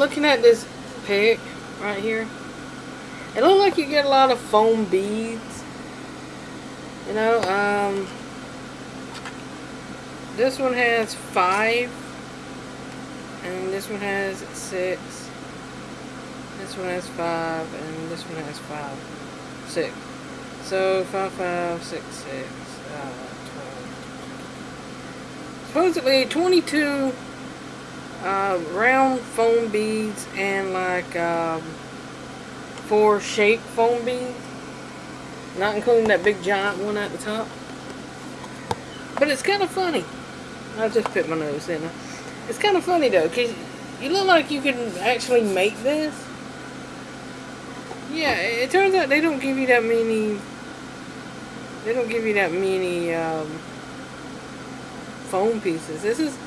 Looking at this pic right here, it looks like you get a lot of foam beads. You know, um, this one has five, and this one has six. This one has five, and this one has five, six. So five, five, six, six, uh, twelve. Supposedly twenty-two uh, round foam beads and like um, four shape foam beads. Not including that big giant one at the top. But it's kind of funny. I just put my nose in it. It's kind of funny though, because you look like you can actually make this. Yeah, it turns out they don't give you that many. They don't give you that many um, foam pieces. This is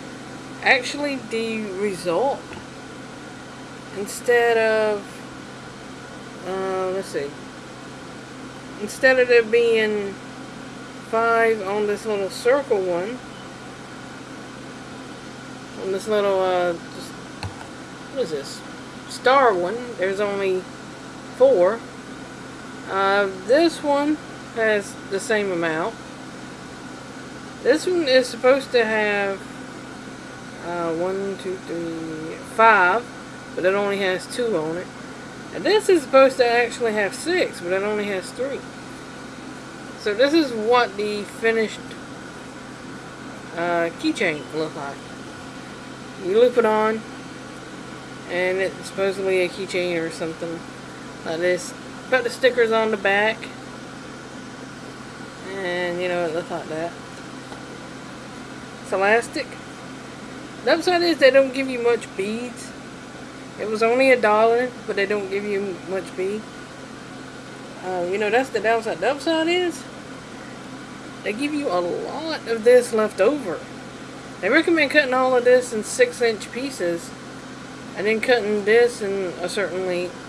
actually the result. Instead of, uh, let's see. Instead of there being five on this little circle one, on this little, uh, just, what is this? Star one, there's only four. Uh, this one has the same amount. This one is supposed to have uh, one, two, three, five, but it only has two on it. And this is supposed to actually have six, but it only has three. So this is what the finished uh, keychain looks like. You loop it on, and it's supposedly a keychain or something like this. Put the stickers on the back, and you know it looks like that. It's elastic. The upside is they don't give you much beads. It was only a dollar, but they don't give you much bead. Uh, you know, that's the downside. The upside is they give you a lot of this left over. They recommend cutting all of this in 6 inch pieces and then cutting this in a certain length.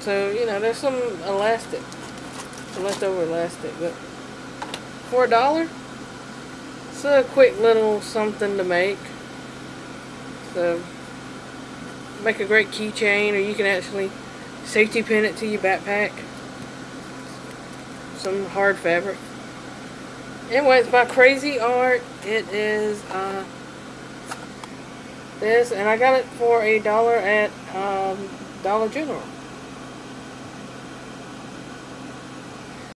So, you know, there's some elastic, some leftover elastic, but for a dollar, it's a quick little something to make. So, make a great keychain, or you can actually safety pin it to your backpack. Some hard fabric. Anyway, it's by Crazy Art. It is uh, this, and I got it for a dollar at um, Dollar General.